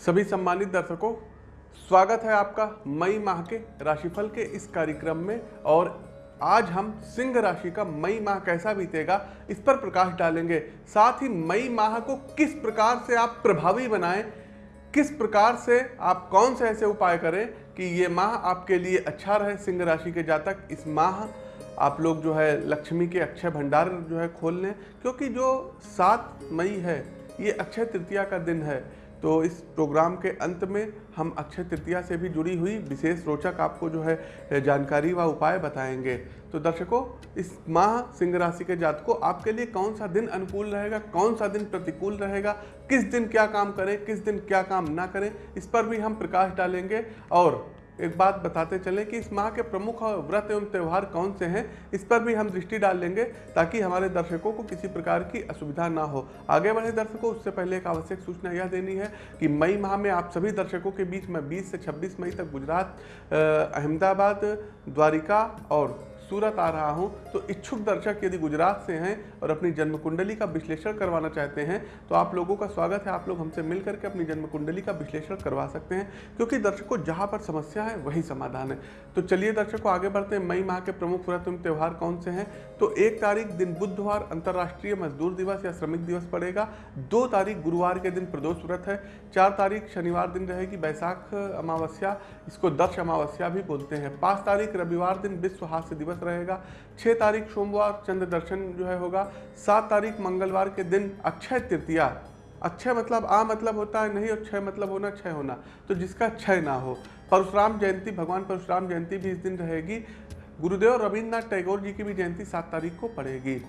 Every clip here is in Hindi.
सभी सम्मानित दर्शकों, स्वागत है आपका मई माह के राशिफल के इस कार्यक्रम में और आज हम सिंह राशि का मई माह कैसा बीतेगा इस पर प्रकाश डालेंगे। साथ ही मई माह को किस प्रकार से आप प्रभावी बनाएँ, किस प्रकार से आप कौन से ऐसे उपाय करें कि ये माह आपके लिए अच्छा रहे सिंह राशि के जातक। इस माह आप लोग जो है लक्ष्मी के अक्षय भंडार जो है खोल लें, क्योंकि जो सात मई है, ये अक्षय तृतीया का दिन है। तो इस प्रोग्राम के अंत में हम अक्षय तृतीया से भी जुड़ी हुई विशेष रोचक आपको जो है जानकारी व उपाय बताएँगे। तो दर्शकों, इस माह सिंह राशि के जात को आपके लिए कौन सा दिन अनुकूल रहेगा? कौन सा दिन प्रतिकूल रहेगा? किस दिन क्या काम करें, किस दिन क्या काम ना करें? इस पर भी हम प्रकाश डालेंगे और एक बात बताते चलें कि इस माह के प्रमुख व्रत एवं त्यौहार कौन से हैं, इस पर भी हम दृष्टि डाल लेंगे ताकि हमारे दर्शकों को किसी प्रकार की असुविधा ना हो। आगे बढ़े दर्शकों, उससे पहले एक आवश्यक सूचना यह देनी है कि मई माह में आप सभी दर्शकों के बीच में 20 से 26 मई तक गुजरात अहमदाबाद, द्वारिका और सूरत आ रहा हूँ तो इच्छुक दर्शक यदि गुजरात से हैं और अपनी जन्म कुंडली का विश्लेषण करवाना चाहते हैं तो आप लोगों का स्वागत है। आप लोग हमसे मिल करके अपनी जन्म कुंडली का विश्लेषण करवा सकते हैं, क्योंकि दर्शकों जहाँ पर समस्या है, वही समाधान है। तो चलिए दर्शकों आगे बढ़ते हैं। मई माह के प्रमुख व्रत एवं त्यौहार कौन से हैं? तो एक तारीख दिन बुधवार, अंतर्राष्ट्रीय मजदूर दिवस या श्रमिक दिवस पड़ेगा। दो तारीख गुरुवार के दिन प्रदोष व्रत है। चार तारीख शनिवार दिन रहेगी बैसाख अमावस्या, इसको दक्ष अमावस्या भी बोलते हैं। पाँच तारीख रविवार दिन विश्व हास्य दिवस रहेगा। छः तारीख सोमवार चंद्र दर्शन जो है होगा। सात तारीख मंगलवार के दिन अक्षय तृतीया। अक्षय मतलब आ मतलब होता है नहीं और क्षय मतलब होना क्षय होना। तो जिसका क्षय ना हो। परशुराम जयंती, भगवान परशुराम जयंती भी इस दिन रहेगी। गुरुदेव रविन्द्रनाथ टैगोर जी की भी जयंती सात तारीख को पड़ेगी।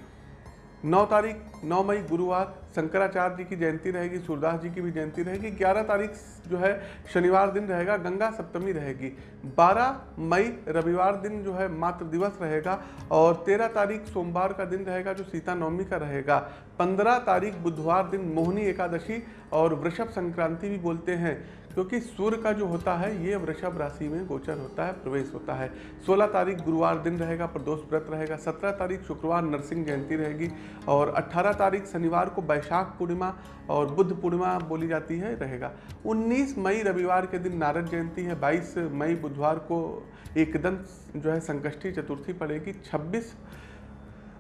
नौ तारीख, नौ मई, गुरुवार, शंकराचार्य जी की जयंती रहेगी, सूरदास जी की भी जयंती रहेगी। ग्यारह तारीख जो है, शनिवार दिन रहेगा, गंगा सप्तमी रहेगी। बारह मई, रविवार दिन जो है, मातृ दिवस रहेगा और तेरह तारीख, सोमवार का दिन रहेगा, जो सीता नवमी का रहेगा। पंद्रह तारीख, बुधवार दिन मोहनी एकादशी और वृषभ संक्रांति भी बोलते हैं। क्योंकि सूर्य का जो होता है, ये वृषभ राशि में गोचर होता है, प्रवेश होता है। 16 तारीख गुरुवार दिन रहेगा, प्रदोष व्रत रहेगा 17 तारीख शुक्रवार नरसिंह जयंती रहेगी और 18 तारीख शनिवार को वैशाख पूर्णिमा और बुद्ध पूर्णिमा बोली जाती है, रहेगा। 19 मई रविवार के दिन नारद जयंती है 22 मई बुधवार को एकदम जो है संकष्टी चतुर्थी पड़ेगी, छब्बीस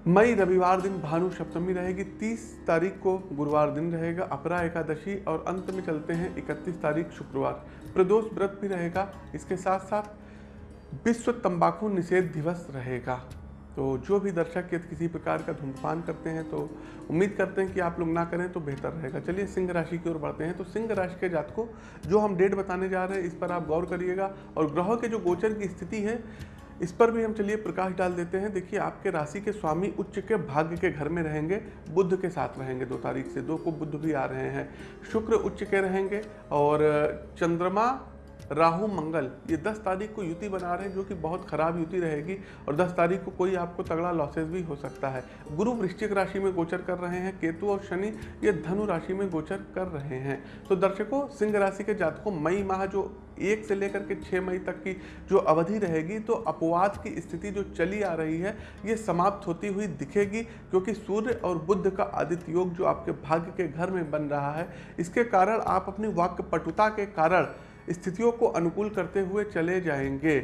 मई रविवार दिन भानु सप्तमी रहेगी 30 तारीख को गुरुवार दिन रहेगा, अपरा एकादशी और अंत में चलते हैं 31 तारीख शुक्रवार। प्रदोष व्रत भी रहेगा, इसके साथ साथ विश्व तंबाकू निषेध दिवस रहेगा। तो जो भी दर्शक यदि किसी प्रकार का धूमपान करते हैं तो उम्मीद करते हैं कि आप लोग ना करें तो बेहतर रहेगा। चलिए सिंह राशि की ओर बढ़ते हैं तो सिंह राशि के जात को जो हम डेट बताने जा रहे हैं, इस पर आप गौर करिएगा। और ग्रहों के जो गोचर की स्थिति है इस पर भी हम चलिए प्रकाश डाल देते हैं। देखिए, आपके राशि के स्वामी उच्च के भाग्य के घर में रहेंगे बुद्ध के साथ रहेंगे दो तारीख से। दो को बुद्ध भी आ रहे हैं। शुक्र उच्च के रहेंगे और, चंद्रमा राहु मंगल, ये 10 तारीख को युति बना रहे हैं जो कि बहुत खराब युति रहेगी और 10 तारीख को कोई आपको तगड़ा लॉसेस भी हो सकता है। गुरु वृश्चिक राशि में गोचर कर रहे हैं, केतु और शनि ये धनु राशि में गोचर कर रहे हैं। तो दर्शकों, सिंह राशि के जातकों, मई माह जो एक से लेकर के छः मई तक की जो अवधि रहेगी तो अपवाद की स्थिति जो चली आ रही है, ये समाप्त होती हुई दिखेगी, क्योंकि सूर्य और बुद्ध का आदित्य योग जो आपके भाग्य के घर में बन रहा है, इसके कारण आप अपनी वाक्य पटुता के कारण स्थितियों को अनुकूल करते हुए चले जाएँगे।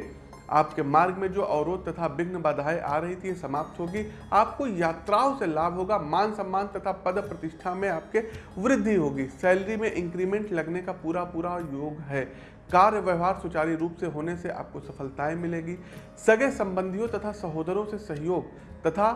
आपके मार्ग में जो अवरोध तथा विघ्न बाधाएँ आ रही थी समाप्त होगी। आपको यात्राओं से लाभ होगा। मान सम्मान तथा पद प्रतिष्ठा में आपके वृद्धि होगी। सैलरी में इंक्रीमेंट लगने का पूरा पूरा योग है। कार्य व्यवहार सुचारू रूप से होने से आपको सफलताएँ मिलेगी। सगे संबंधियों तथा सहोदरों से सहयोग तथा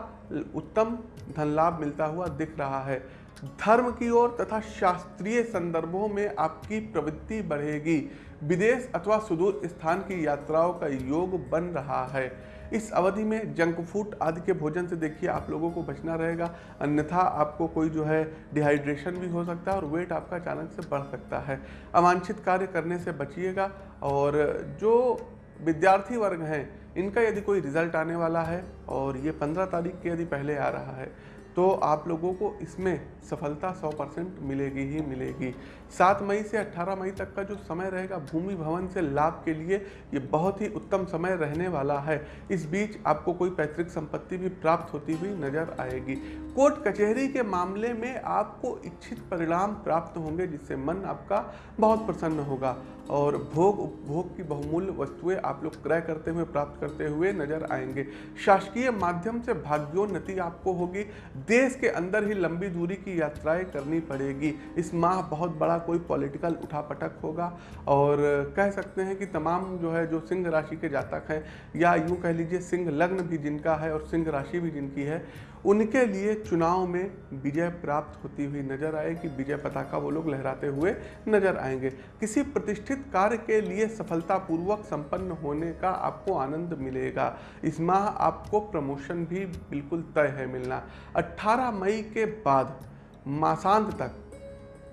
उत्तम धन लाभ मिलता हुआ दिख रहा है। धर्म की ओर तथा शास्त्रीय संदर्भों में आपकी प्रवृत्ति बढ़ेगी। विदेश अथवा सुदूर स्थान की यात्राओं का योग बन रहा है। इस अवधि में जंक फ़ूड आदि के भोजन से देखिए आप लोगों को बचना रहेगा। अन्यथा आपको कोई जो है डिहाइड्रेशन भी हो सकता है और वेट आपका अचानक से बढ़ सकता है। अवांछित कार्य करने से बचिएगा और जो विद्यार्थी वर्ग हैं, इनका यदि कोई रिज़ल्ट आने वाला है और ये पंद्रह तारीख के यदि पहले आ रहा है तो आप लोगों को इसमें सफलता 100 परसेंट मिलेगी ही मिलेगी। 7 मई से 18 मई तक का जो समय रहेगा भूमि भवन से लाभ के लिए, ये बहुत ही उत्तम समय रहने वाला है। इस बीच आपको कोई पैतृक संपत्ति भी प्राप्त होती हुई नज़र आएगी। कोर्ट कचहरी के मामले में आपको इच्छित परिणाम प्राप्त होंगे, जिससे मन आपका बहुत प्रसन्न होगा और भोग उपभोग की बहुमूल्य वस्तुएँ आप लोग क्रय करते हुए, प्राप्त करते हुए नज़र आएँगे। शासकीय माध्यम से भाग्योन्नति आपको होगी। देश के अंदर ही लंबी दूरी की यात्राएँ करनी पड़ेगी। इस माह बहुत बड़ा कोई पॉलिटिकल उठापटक होगा और कह सकते हैं कि तमाम जो है, जो सिंह राशि के जातक हैं, या यूँ कह लीजिए सिंह लग्न भी जिनका है और सिंह राशि भी जिनकी है उनके लिए चुनाव में विजय प्राप्त होती हुई नज़र आएगी विजय पताका वो लोग लहराते हुए नज़र आएँगे। किसी प्रतिष्ठित कार्य के लिए सफलतापूर्वक संपन्न होने का आपको आनंद मिलेगा। इस माह आपको प्रमोशन भी बिल्कुल तय है मिलना। 18 मई के बाद मासांत तक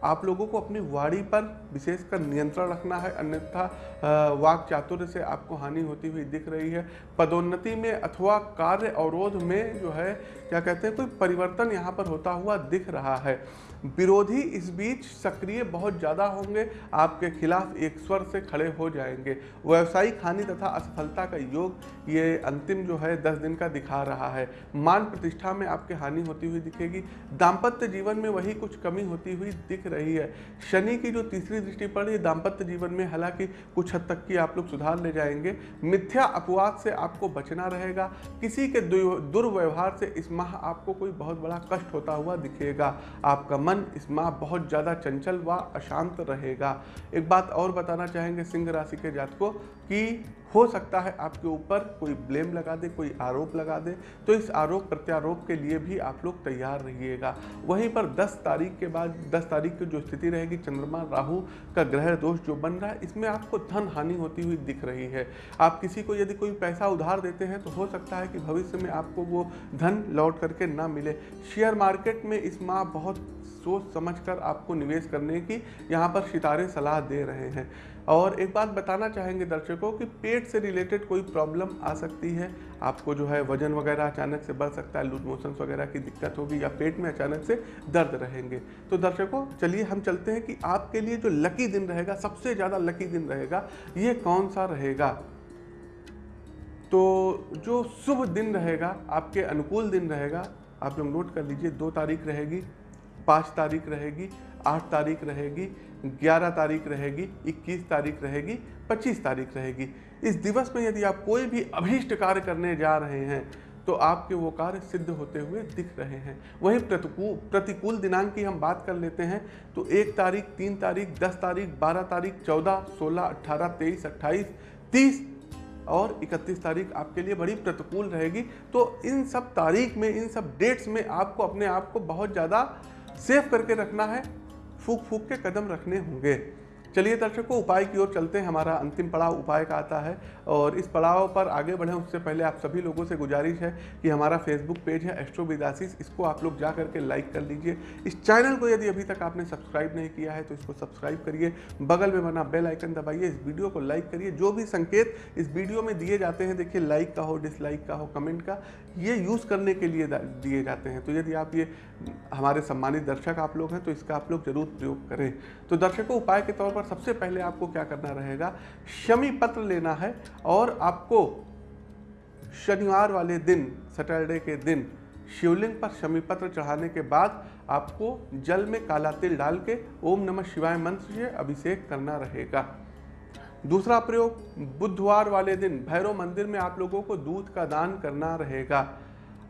आप लोगों को अपनी वाणी पर विशेषकर नियंत्रण रखना है, अन्यथा वाक चातुर्य से आपको हानि होती हुई दिख रही है। पदोन्नति में अथवा कार्य अवरोध में जो है, क्या कहते हैं, कोई परिवर्तन यहाँ पर होता हुआ दिख रहा है। विरोधी इस बीच सक्रिय बहुत ज़्यादा होंगे, आपके खिलाफ एक स्वर से खड़े हो जाएँगे। व्यवसायिक हानि तथा असफलता का योग ये अंतिम जो है, दस दिन का दिखा रहा है। मान प्रतिष्ठा में आपके हानि होती हुई दिखेगी। दाम्पत्य जीवन में वही कुछ कमी होती हुई दिख रही है। शनि की जो तीसरी दृष्टि पड़ है दाम्पत्य जीवन में हालाँकि कुछ हद तक की आप लोग सुधार ले जाएँगे। मिथ्या अपवाद से आपको बचना रहेगा। किसी के दुर्व्यवहार से इस माह आपको कोई बहुत बड़ा कष्ट होता हुआ दिखेगा। आपका मन इस माह बहुत ज़्यादा चंचल व अशांत रहेगा। एक बात और बताना चाहेंगे सिंह राशि के जातकों कि हो सकता है आपके ऊपर कोई ब्लेम लगा दे, कोई आरोप लगा दे तो इस आरोप प्रत्यारोप के लिए भी आप लोग तैयार रहिएगा। वहीं पर 10 तारीख के बाद 10 तारीख की जो स्थिति रहेगी, चंद्रमा राहु का ग्रह दोष जो बन रहा है, इसमें आपको धन हानि होती हुई दिख रही है। आप किसी को यदि कोई पैसा उधार देते हैं तो हो सकता है कि भविष्य में आपको वो धन लौट करके ना मिले। शेयर मार्केट में इस माह बहुत सोच समझकर आपको निवेश करने की यहाँ पर सितारे सलाह दे रहे हैं। और एक बात बताना चाहेंगे दर्शकों कि पेट से रिलेटेड कोई प्रॉब्लम आ सकती है? आपको जो है वज़न वगैरह अचानक से बढ़ सकता है, लूज मोशन वगैरह की दिक्कत होगी या पेट में अचानक से दर्द रहेंगे। तो दर्शकों, चलिए हम चलते हैं कि आपके लिए जो लकी दिन रहेगा, सबसे ज़्यादा लकी दिन रहेगा, ये कौन सा रहेगा? तो जो शुभ दिन रहेगा, आपके अनुकूल दिन रहेगा, आप लोग नोट कर लीजिए, दो तारीख रहेगी, पाँच तारीख रहेगी आठ तारीख रहेगी, ग्यारह तारीख रहेगी, इक्कीस तारीख रहेगी, पच्चीस तारीख रहेगी। इस दिवस में यदि आप कोई भी अभीष्ट कार्य करने जा रहे हैं तो आपके वो कार्य सिद्ध होते हुए दिख रहे हैं। वहीं प्रतिकूल प्रतिकूल दिनांक की हम बात कर लेते हैं तो एक तारीख, तीन तारीख, दस तारीख, बारह तारीख, चौदह, सोलह अट्ठारह तेईस, अट्ठाईस, तीस और 31 तारीख आपके लिए बड़ी प्रतिकूल रहेगी। तो इन सब तारीख में, इन सब डेट्स में आपको अपने आप को बहुत ज़्यादा सेफ़ करके रखना है। फूक फूक के कदम रखने होंगे। चलिए दर्शकों, उपाय की ओर चलते हैं। हमारा अंतिम पड़ाव उपाय का आता है और इस पड़ाव पर आगे बढ़ें। उससे पहले आप सभी लोगों से गुजारिश है कि हमारा फेसबुक पेज है एस्ट्रो विदासिस इसको आप लोग जा करके लाइक कर लीजिए। इस चैनल को यदि अभी तक आपने सब्सक्राइब नहीं किया है तो इसको सब्सक्राइब करिए। बगल में बना बेल आइकन दबाइए। इस वीडियो को लाइक करिए। जो भी संकेत इस वीडियो में दिए जाते हैं, देखिए, लाइक का हो, डिसलाइक का हो, कमेंट का, ये यूज़ करने के लिए दिए जाते हैं। तो यदि आप ये हमारे सम्मानित दर्शक आप लोग हैं तो इसका आप लोग ज़रूर प्रयोग करें। तो दर्शकों, उपाय के तौर पर सबसे पहले आपको क्या करना रहेगा? शमी पत्र लेना है और आपको शनिवार वाले दिन, सैटरडे के दिन शिवलिंग पर शमी पत्र चढ़ाने के बाद आपको जल में काला तिल डाल के ओम नमः शिवाय मंत्र से अभिषेक करना रहेगा। दूसरा प्रयोग, बुधवार वाले दिन भैरव मंदिर में आप लोगों को दूध का दान करना रहेगा।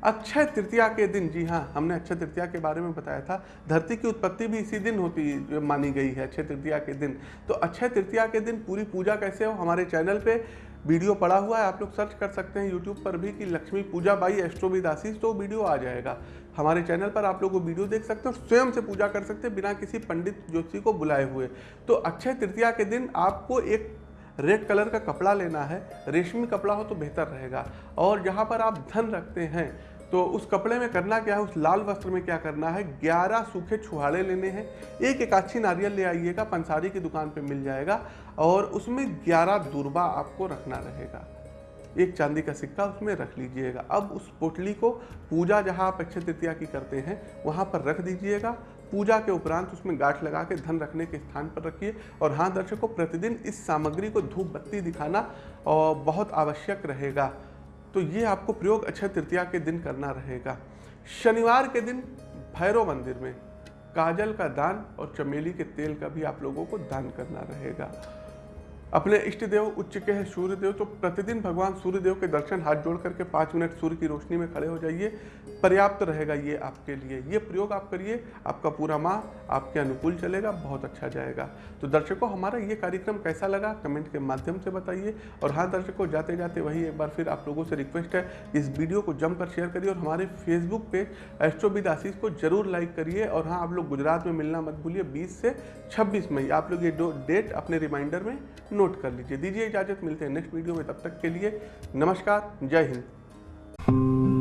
अक्षय तृतीया के दिन, जी हाँ हमने अक्षय तृतीया के बारे में बताया था। धरती की उत्पत्ति भी इसी दिन होती, मानी गई है, अक्षय तृतीया के दिन। तो अक्षय तृतीया के दिन पूरी पूजा कैसे हो? हमारे चैनल पे वीडियो पड़ा हुआ है, आप लोग सर्च कर सकते हैं यूट्यूब पर भी कि लक्ष्मी पूजा बाई एस्ट्रोविदासीस तो वीडियो आ जाएगा। हमारे चैनल पर आप लोग वो वीडियो देख सकते हैं स्वयं से पूजा कर सकते हैं बिना किसी पंडित ज्योतिषी को बुलाए हुए। तो अक्षय तृतीया के दिन आपको एक रेड कलर का कपड़ा लेना है, रेशमी कपड़ा हो तो बेहतर रहेगा। और जहाँ पर आप धन रखते हैं तो उस कपड़े में करना क्या है? उस लाल वस्त्र में क्या करना है? ग्यारह सूखे छुहाड़े लेने हैं। एक एक अच्छी नारियल ले आइएगा, पंसारी की दुकान पे मिल जाएगा और उसमें ग्यारह दुर्बा आपको रखना रहेगा। एक चांदी का सिक्का उसमें रख लीजिएगा। अब उस पोटली को पूजा जहाँ आप अक्षय तृतीया की करते हैं, वहाँ पर रख दीजिएगा। पूजा के उपरांत उसमें गांठ लगा के धन रखने के स्थान पर रखिए और हाँ दर्शकों, प्रतिदिन इस सामग्री को धूप बत्ती दिखाना बहुत आवश्यक रहेगा। तो ये आपको प्रयोग अक्षय तृतीया के दिन करना रहेगा। शनिवार के दिन भैरव मंदिर में काजल का दान और चमेली के तेल का भी आप लोगों को दान करना रहेगा। अपने इष्ट देव, उच्च के हैं सूर्य देव तो प्रतिदिन भगवान सूर्य देव के दर्शन, हाथ जोड़ करके पाँच मिनट सूर्य की रोशनी में खड़े हो जाइए। पर्याप्त रहेगा ये आपके लिए। ये प्रयोग आप करिए, आपका पूरा माह आपके अनुकूल चलेगा, बहुत अच्छा जाएगा। तो दर्शकों, हमारा ये कार्यक्रम कैसा लगा? कमेंट के माध्यम से बताइए। और हाँ दर्शकों जाते जाते वही एक बार फिर आप लोगों से रिक्वेस्ट है, इस वीडियो को जमकर शेयर करिए और हमारे फेसबुक पेज एस्ट्रोविद आशीष को ज़रूर लाइक करिए। और हाँ आप लोग गुजरात में मिलना मत भूलिए, बीस से छब्बीस मई। आप लोग ये डेट अपने रिमाइंडर में नोट कर लीजिए। दीजिए इजाज़त, मिलते हैं नेक्स्ट वीडियो में, तब तक के लिए नमस्कार, जय हिंद।